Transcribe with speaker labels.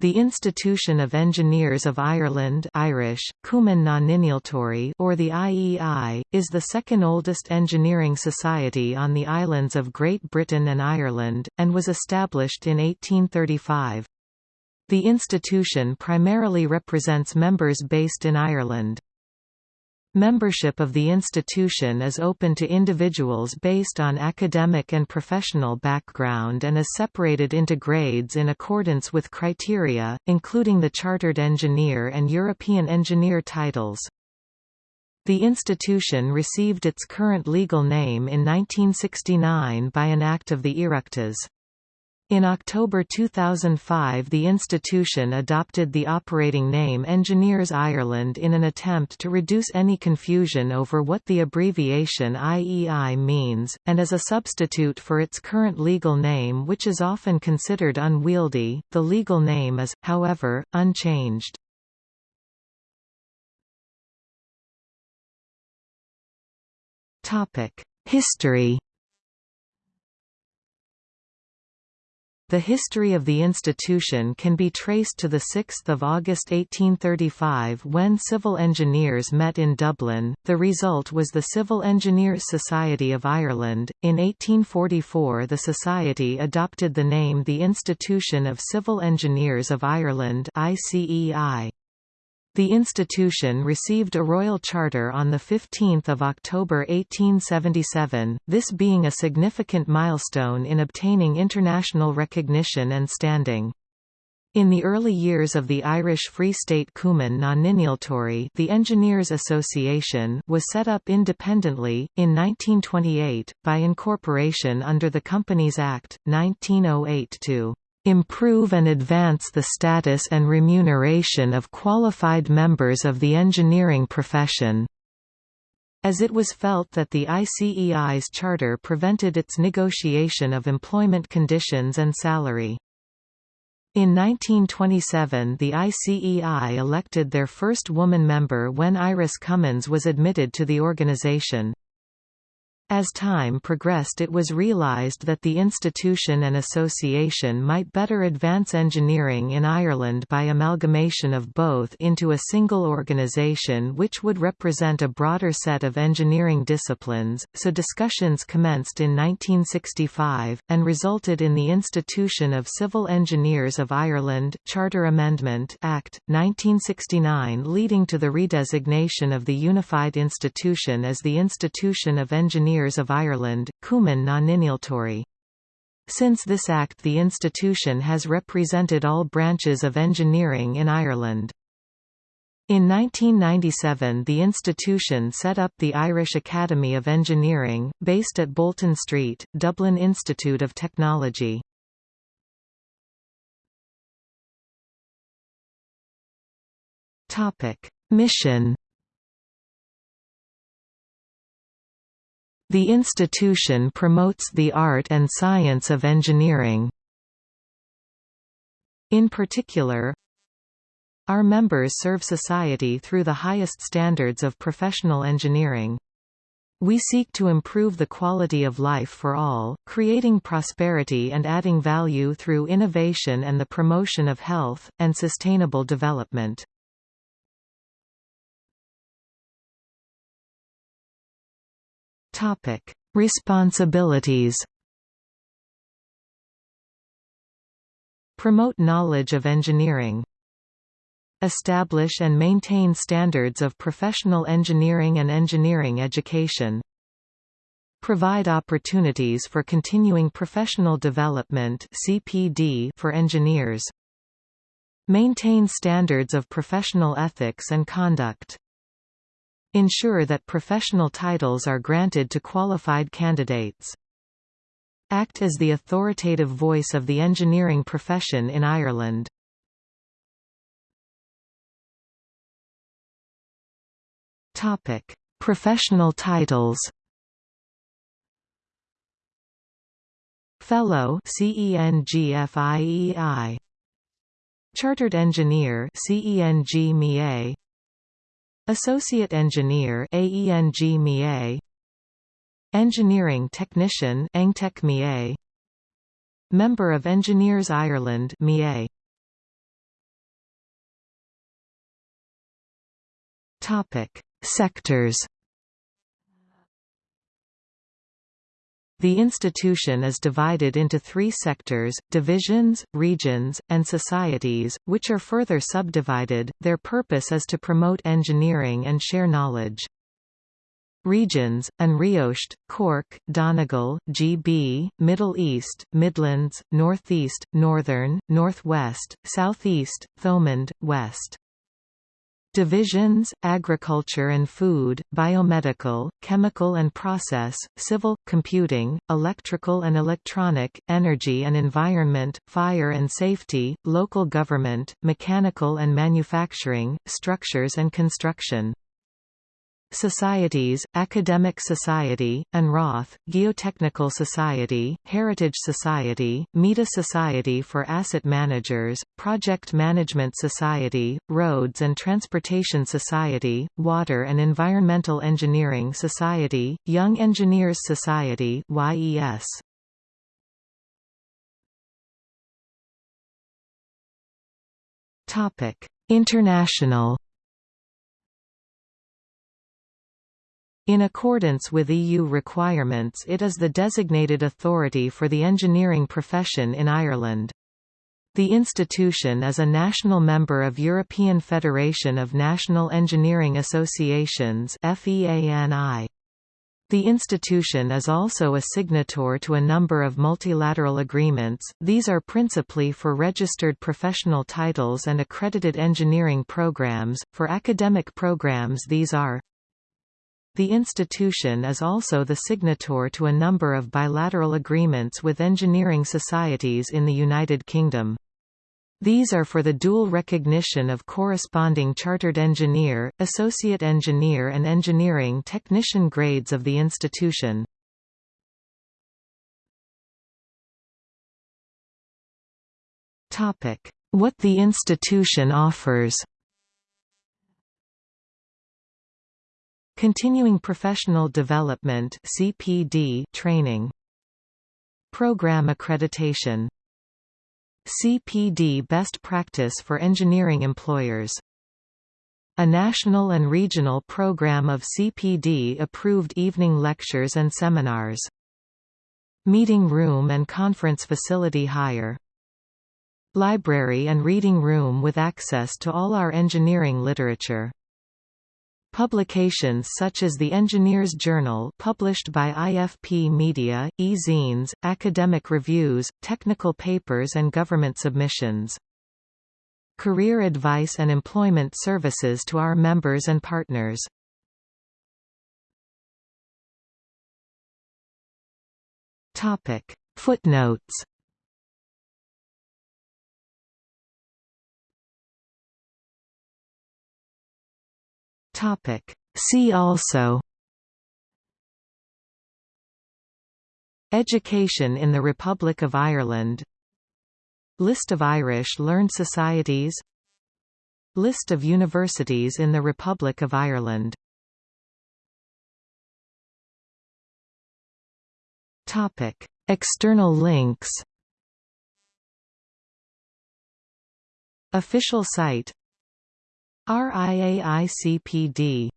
Speaker 1: The Institution of Engineers of Ireland Irish, Cumann na or the IEI, is the second oldest engineering society on the islands of Great Britain and Ireland, and was established in 1835. The institution primarily represents members based in Ireland. Membership of the institution is open to individuals based on academic and professional background and is separated into grades in accordance with criteria, including the Chartered Engineer and European Engineer titles. The institution received its current legal name in 1969 by an Act of the Oireachtas. In October 2005 the institution adopted the operating name Engineers Ireland in an attempt to reduce any confusion over what the abbreviation IEI means, and as a substitute for its current legal name which is often considered unwieldy, the legal name is, however, unchanged. History The history of the institution can be traced to 6 August 1835 when civil engineers met in Dublin. The result was the Civil Engineers Society of Ireland. In 1844, the society adopted the name the Institution of Civil Engineers of Ireland (ICEI). The institution received a royal charter on 15 October 1877, this being a significant milestone in obtaining international recognition and standing. In the early years of the Irish Free State Cumann na nInnealtóirí the Engineers Association was set up independently, in 1928, by incorporation under the Companies Act, 1908 to improve and advance the status and remuneration of qualified members of the engineering profession." As it was felt that the ICEI's charter prevented its negotiation of employment conditions and salary. In 1927 the ICEI elected their first woman member when Iris Cummins was admitted to the organization. As time progressed it was realised that the institution and association might better advance engineering in Ireland by amalgamation of both into a single organisation which would represent a broader set of engineering disciplines, so discussions commenced in 1965, and resulted in the Institution of Civil Engineers of Ireland Charter Amendment Act, 1969 leading to the redesignation of the unified institution as the Institution of Engineers Engineers of Ireland, Cumann na nInnealtóirí. Since this act the institution has represented all branches of engineering in Ireland. In 1997 the institution set up the Irish Academy of Engineering, based at Bolton Street, Dublin Institute of Technology. Mission The institution promotes the art and science of engineering. In particular, our members serve society through the highest standards of professional engineering. We seek to improve the quality of life for all, creating prosperity and adding value through innovation and the promotion of health, and sustainable development. Topic: Responsibilities. Promote knowledge of engineering. Establish and maintain standards of professional engineering and engineering education. Provide opportunities for continuing professional development (CPD) for engineers. Maintain standards of professional ethics and conduct. Ensure that professional titles are granted to qualified candidates. Act as the authoritative voice of the engineering profession in Ireland. Topic: Professional titles. Fellow CENGFIEI Chartered Engineer CENG Associate Engineer AENG Engineering Technician Engtech Member of Engineers Ireland MIA Topic Sectors. The institution is divided into three sectors, divisions, regions, and societies, which are further subdivided. Their purpose is to promote engineering and share knowledge. Regions, An-Riocht, Cork, Donegal, GB, Middle East, Midlands, Northeast, Northern, Northwest, Southeast, Thomond, West. Divisions, Agriculture and Food, Biomedical, Chemical and Process, Civil, Computing, Electrical and Electronic, Energy and Environment, Fire and Safety, Local Government, Mechanical and Manufacturing, Structures and Construction. Societies, Academic Society, An-Ráth, Geotechnical Society, Heritage Society, Meta Society for Asset Managers, Project Management Society, Roads and Transportation Society, Water and Environmental Engineering Society, Young Engineers Society YES. Topic International In accordance with EU requirements it is the designated authority for the engineering profession in Ireland. The institution is a national member of European Federation of National Engineering Associations The institution is also a signator to a number of multilateral agreements, these are principally for registered professional titles and accredited engineering programs, for academic programs these are the institution is also the signator to a number of bilateral agreements with engineering societies in the United Kingdom. These are for the dual recognition of corresponding chartered engineer, associate engineer and engineering technician grades of the institution. What the institution offers Continuing Professional Development CPD training Program accreditation CPD Best Practice for Engineering Employers a national and regional program of CPD-approved evening lectures and seminars. Meeting room and conference facility hire. Library and reading room with access to all our engineering literature. Publications such as the Engineers Journal published by IFP Media, e-zines, academic reviews, technical papers and government submissions. Career advice and employment services to our members and partners. Footnotes Topic. See also Education in the Republic of Ireland List of Irish learned societies List of universities in the Republic of Ireland Topic. External links Official site RIAICPD